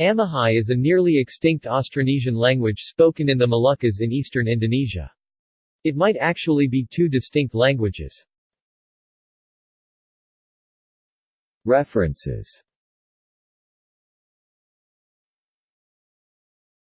Amahai is a nearly extinct Austronesian language spoken in the Moluccas in eastern Indonesia. It might actually be two distinct languages. References